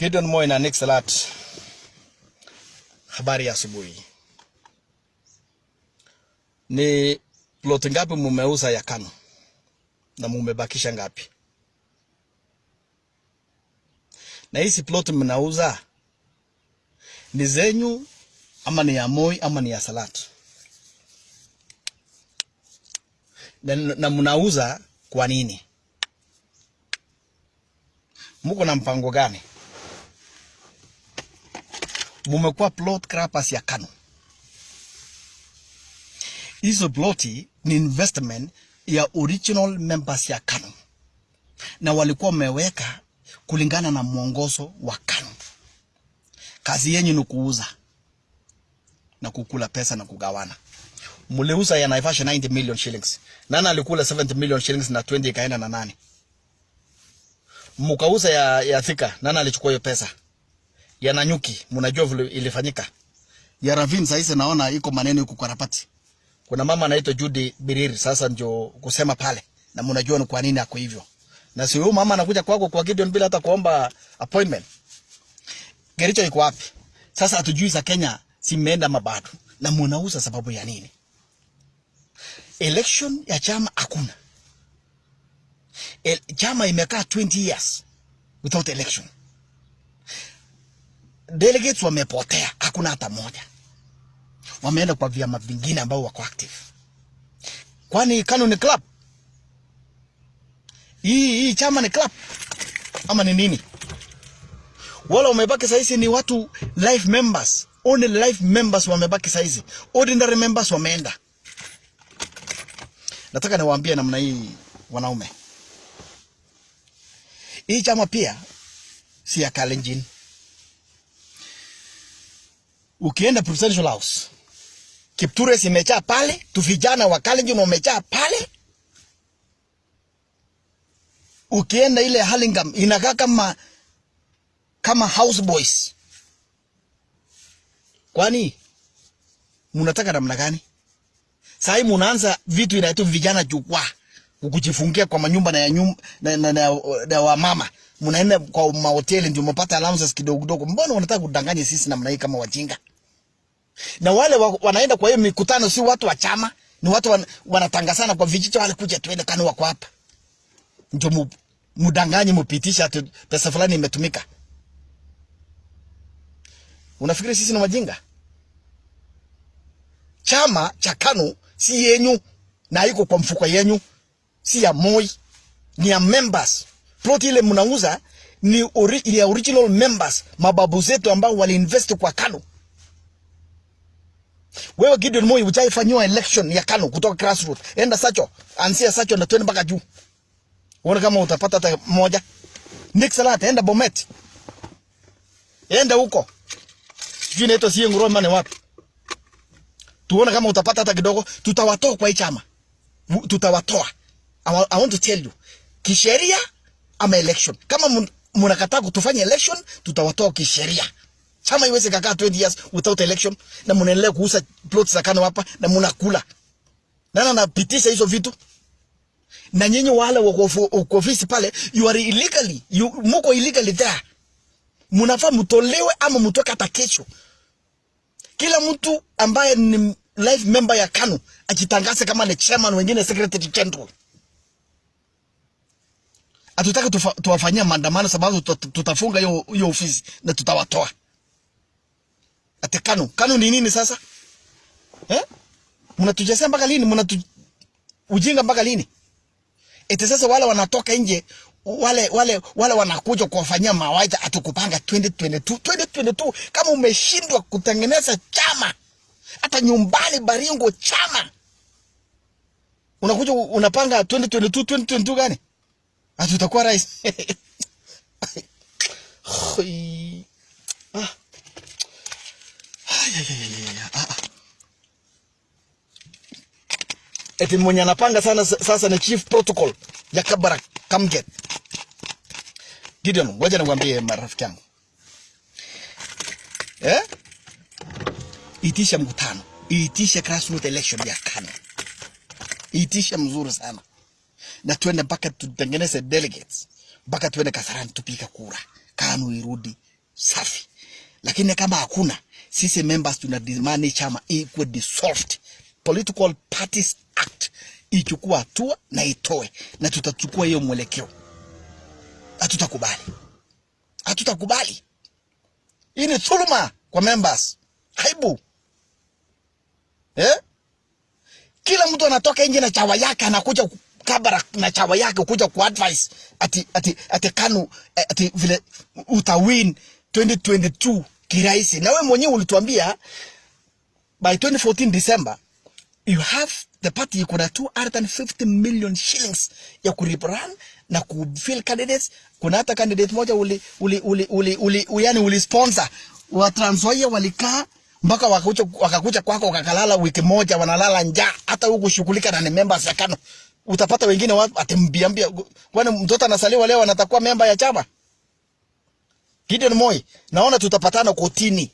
Gideon Moi na Nick Salat, habari ya asubuhi. Ni ploti ngapi mumeuza ya Kano na mumebakisha ngapi? Na hizi ploti mnauza ni zenyu ama ni ya Moi ama ni ya Salat? Na, na mnauza kwa nini? Muko na mpango gani? Mumekuwa plot grabbers ya Kanu. Hizo ploti ni investment ya original members ya Kanu, na walikuwa wameweka kulingana na mwongozo wa Kanu. Kazi yenyu ni kuuza na kukula pesa na kugawana. Muliuza ya Naivasha 90 million shillings. Nani alikula 70 million shillings na 20 ikaenda na nani? Mukauza ya, ya Thika, nani alichukua hiyo pesa? Ya Nanyuki, mnajua vile ilifanyika. Ya Ravin sasa naona iko maneno huko karapati. Kuna mama anaitwa Judy Biriri sasa ndio kusema pale. Na mnajua ni kwa nini ako hivyo. Na si huyu mama anakuja kwako kwa Gideon bila hata kuomba appointment. Gericho iko wapi? Sasa hatujui za Kenya simeenda mabado. Na mnauza sababu ya nini? Election ya chama hakuna. El, chama imekaa 20 years without election. Delegates wamepotea, hakuna hata moja. Wameenda kwa vyama vingine ambao wako active. Kwani KANU ni club? Hii hii chama ni club ama ni nini? Wala wamebaki saizi ni watu life members, only life members wamebaki saizi, ordinary members wameenda. Nataka niwaambie namna hii wanaume, hii chama pia si ya Kalenjin. Ukienda presidential house, Kipture imejaa pale, tu vijana wa Kalenjin wamejaa pale. Ukienda ile Hurlingham inakaa kama kama house boys. Kwani mnataka namna gani? Sasa munaanza vitu inaitwa vijana jukwaa kukujifungia kwa manyumba na ya nyumba na, na, na, na wa mama mnaenda kwa mahoteli ndio mpata allowances kidogo kidogo. Mbona wanataka kudanganya sisi namna hii kama wajinga? Na wale wa, wanaenda kwa hiyo mikutano si watu wa chama, ni watu wan, wanatangazana kwa vijiji, wale kuja tuende KANU wako hapa, ndio mudanganye mupitisha ati pesa fulani imetumika. Unafikiri sisi ni wajinga? Chama cha KANU si yenyu na iko kwa mfuko yenyu, si ya Moi, ni ya members. Plot ile mnauza ni ori, ya original members, mababu zetu ambao waliinvest kwa KANU. Wewe Gideon Moi ujaifanyiwa election ya Kano kutoka grassroots. Enda Sacho, anzia Sacho na twende mpaka juu. Uone kama utapata hata moja. Nick Salat, enda Bomet. Enda huko. Sijui inaitwa si ngoro mane wapi. Tuone kama utapata hata kidogo. Tutawatoa kwa hii chama. Tutawatoa. I, want to tell you. Kisheria ama election. Kama mnakataa kutufanya election, tutawatoa kisheria. Chama iweze kakaa 20 years without election na mnaendelea kuuza plots za Kano hapa na mnakula. Nani anapitisha hizo vitu? Na nyinyi wale wako ofisi pale, you are illegally, you, muko illegally there. Mnafaa mtolewe ama mtoke hata kesho. Kila mtu ambaye ni life member ya KANU ajitangaze kama ni chairman, wengine secretary general. Tuwafanya tuwafanyia maandamano sababu tuta- tutafunga hiyo ofisi na tutawatoa. Ate KANU, KANU ni nini sasa? Eh? Mnatujazia mpaka lini? Mnatu ujinga mpaka lini? Eti sasa wale wanatoka nje wale wale wale wanakuja kuwafanyia mawaidha atukupanga 2022 2022 kama umeshindwa kutengeneza chama hata nyumbani Baringo chama unakuja unapanga 2022 2022 gani ati utakuwa rais ah. Eti mwenye anapanga sana sa- sasa ni chief protocol ya Kabarak Kamget. Gideon, ngoja nikwambie marafiki yangu eh? Itisha mkutano, itisha grassroots election ya KANU, itisha mzuri sana, na twende mpaka tutengeneze delegates, mpaka twende Kasarani tupika kura, KANU irudi safi, lakini kama hakuna, sisi members tunadimani chama ikuwe dissolved. Political Parties Act ichukua hatua na itoe, na tutachukua hiyo mwelekeo. Hatutakubali, hatutakubali. Hii ni dhuluma kwa members, aibu eh? Kila mtu anatoka nje na chawa yake, anakuja kabara na chawa yake kuja ku advise ati ati ati KANU ati vile utawin 2022 kirahisi. Na wewe mwenyewe ulituambia by 2014 December you have the party iko na 250 million shillings ya kurun na kufill candidates. Kuna hata candidate moja uli uli uli uli, uli, uli yani uli sponsor wa Trans Nzoia walikaa mpaka wakakuja wakakuja kwako wakakalala wiki moja, wanalala njaa. Hata huku shughulika na ni members ya KANU, utapata wengine watu atimbiambia, kwani mtoto anasaliwa leo anatakuwa memba ya chama. Gideon Moi, naona tutapatana kotini.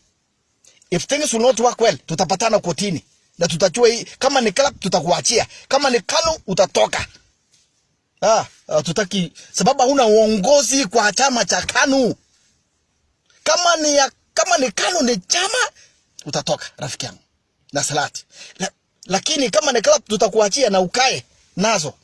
If things will not work well, tutapatana kotini na tutachua hii. Kama ni club tutakuachia, kama ni KANU utatoka. Ah, ah, tutaki sababu huna uongozi kwa chama cha KANU. Kama ni ya, kama ni KANU ni chama utatoka rafiki yangu na salati la, lakini kama ni club tutakuachia na ukae nazo